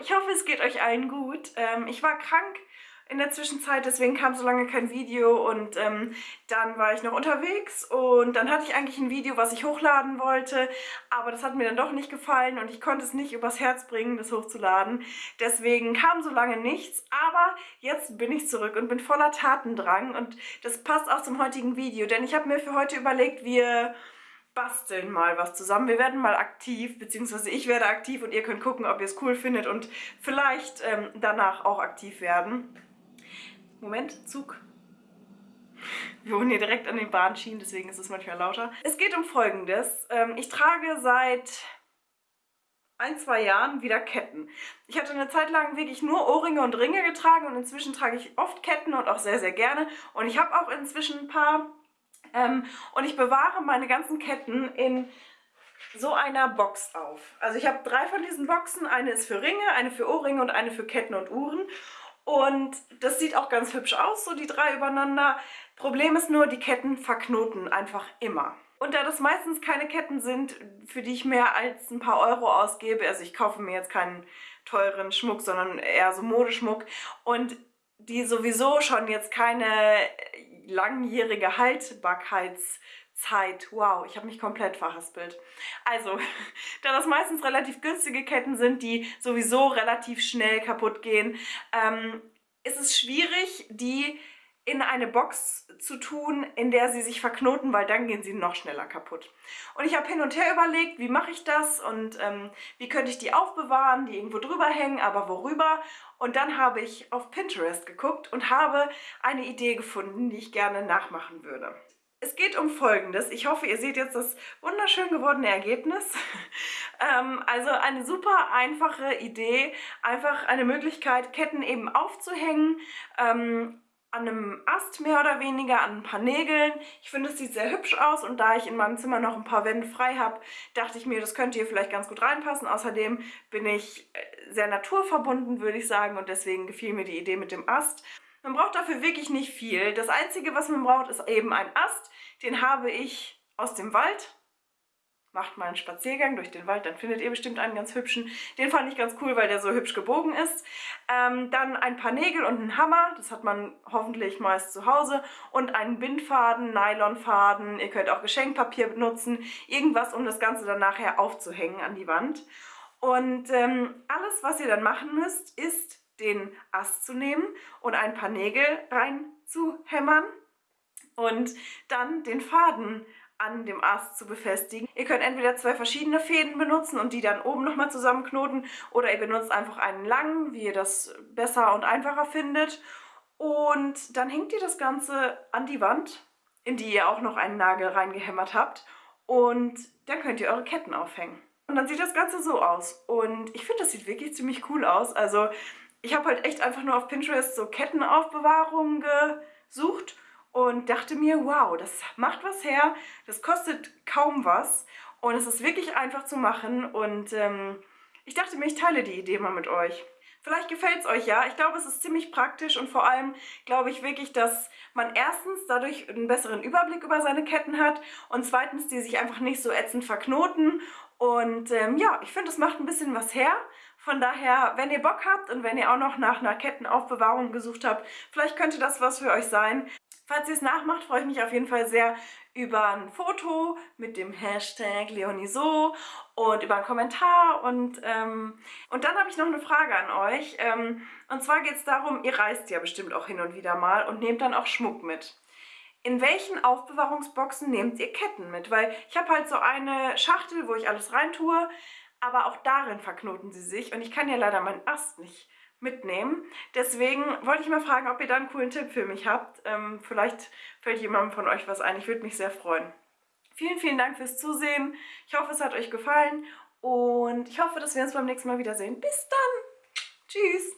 ich hoffe es geht euch allen gut. Ähm, ich war krank in der Zwischenzeit, deswegen kam so lange kein Video und ähm, dann war ich noch unterwegs und dann hatte ich eigentlich ein Video, was ich hochladen wollte, aber das hat mir dann doch nicht gefallen und ich konnte es nicht übers Herz bringen, das hochzuladen. Deswegen kam so lange nichts, aber jetzt bin ich zurück und bin voller Tatendrang und das passt auch zum heutigen Video, denn ich habe mir für heute überlegt, wir basteln mal was zusammen. Wir werden mal aktiv, beziehungsweise ich werde aktiv und ihr könnt gucken, ob ihr es cool findet und vielleicht ähm, danach auch aktiv werden. Moment, Zug. Wir wohnen hier direkt an den Bahnschienen, deswegen ist es manchmal lauter. Es geht um folgendes. Ähm, ich trage seit ein, zwei Jahren wieder Ketten. Ich hatte eine Zeit lang wirklich nur Ohrringe und Ringe getragen und inzwischen trage ich oft Ketten und auch sehr, sehr gerne. Und ich habe auch inzwischen ein paar ähm, und ich bewahre meine ganzen Ketten in so einer Box auf. Also ich habe drei von diesen Boxen. Eine ist für Ringe, eine für Ohrringe und eine für Ketten und Uhren. Und das sieht auch ganz hübsch aus, so die drei übereinander. Problem ist nur, die Ketten verknoten einfach immer. Und da das meistens keine Ketten sind, für die ich mehr als ein paar Euro ausgebe, also ich kaufe mir jetzt keinen teuren Schmuck, sondern eher so Modeschmuck und die sowieso schon jetzt keine langjährige Haltbarkeitszeit. Wow, ich habe mich komplett verhaspelt. Also, da das meistens relativ günstige Ketten sind, die sowieso relativ schnell kaputt gehen, ähm, ist es schwierig, die in eine Box zu tun, in der sie sich verknoten, weil dann gehen sie noch schneller kaputt. Und ich habe hin und her überlegt, wie mache ich das und ähm, wie könnte ich die aufbewahren, die irgendwo drüber hängen, aber worüber. Und dann habe ich auf Pinterest geguckt und habe eine Idee gefunden, die ich gerne nachmachen würde. Es geht um Folgendes. Ich hoffe, ihr seht jetzt das wunderschön gewordene Ergebnis. ähm, also eine super einfache Idee, einfach eine Möglichkeit, Ketten eben aufzuhängen, ähm, an einem Ast mehr oder weniger, an ein paar Nägeln. Ich finde, es sieht sehr hübsch aus und da ich in meinem Zimmer noch ein paar Wände frei habe, dachte ich mir, das könnte hier vielleicht ganz gut reinpassen. Außerdem bin ich äh, sehr naturverbunden, würde ich sagen, und deswegen gefiel mir die Idee mit dem Ast. Man braucht dafür wirklich nicht viel. Das Einzige, was man braucht, ist eben ein Ast. Den habe ich aus dem Wald macht mal einen Spaziergang durch den Wald, dann findet ihr bestimmt einen ganz hübschen. Den fand ich ganz cool, weil der so hübsch gebogen ist. Ähm, dann ein paar Nägel und einen Hammer, das hat man hoffentlich meist zu Hause. Und einen Bindfaden, Nylonfaden, ihr könnt auch Geschenkpapier benutzen. Irgendwas, um das Ganze dann nachher aufzuhängen an die Wand. Und ähm, alles, was ihr dann machen müsst, ist den Ast zu nehmen und ein paar Nägel reinzuhämmern und dann den Faden an dem Ast zu befestigen. Ihr könnt entweder zwei verschiedene Fäden benutzen und die dann oben nochmal zusammenknoten oder ihr benutzt einfach einen langen, wie ihr das besser und einfacher findet. Und dann hängt ihr das Ganze an die Wand, in die ihr auch noch einen Nagel reingehämmert habt und dann könnt ihr eure Ketten aufhängen. Und dann sieht das Ganze so aus. Und ich finde, das sieht wirklich ziemlich cool aus. Also ich habe halt echt einfach nur auf Pinterest so Kettenaufbewahrungen gesucht und dachte mir, wow, das macht was her, das kostet kaum was und es ist wirklich einfach zu machen und ähm, ich dachte mir, ich teile die Idee mal mit euch. Vielleicht gefällt es euch ja. Ich glaube, es ist ziemlich praktisch und vor allem glaube ich wirklich, dass man erstens dadurch einen besseren Überblick über seine Ketten hat und zweitens, die sich einfach nicht so ätzend verknoten. Und ähm, ja, ich finde, es macht ein bisschen was her. Von daher, wenn ihr Bock habt und wenn ihr auch noch nach einer Kettenaufbewahrung gesucht habt, vielleicht könnte das was für euch sein. Falls ihr es nachmacht, freue ich mich auf jeden Fall sehr über ein Foto mit dem Hashtag Leoniso und über einen Kommentar. Und, ähm, und dann habe ich noch eine Frage an euch. Ähm, und zwar geht es darum, ihr reist ja bestimmt auch hin und wieder mal und nehmt dann auch Schmuck mit. In welchen Aufbewahrungsboxen nehmt ihr Ketten mit? Weil ich habe halt so eine Schachtel, wo ich alles reintue, aber auch darin verknoten sie sich und ich kann ja leider meinen Ast nicht mitnehmen. Deswegen wollte ich mal fragen, ob ihr da einen coolen Tipp für mich habt. Ähm, vielleicht fällt jemandem von euch was ein. Ich würde mich sehr freuen. Vielen, vielen Dank fürs Zusehen. Ich hoffe, es hat euch gefallen und ich hoffe, dass wir uns beim nächsten Mal wiedersehen. Bis dann! Tschüss!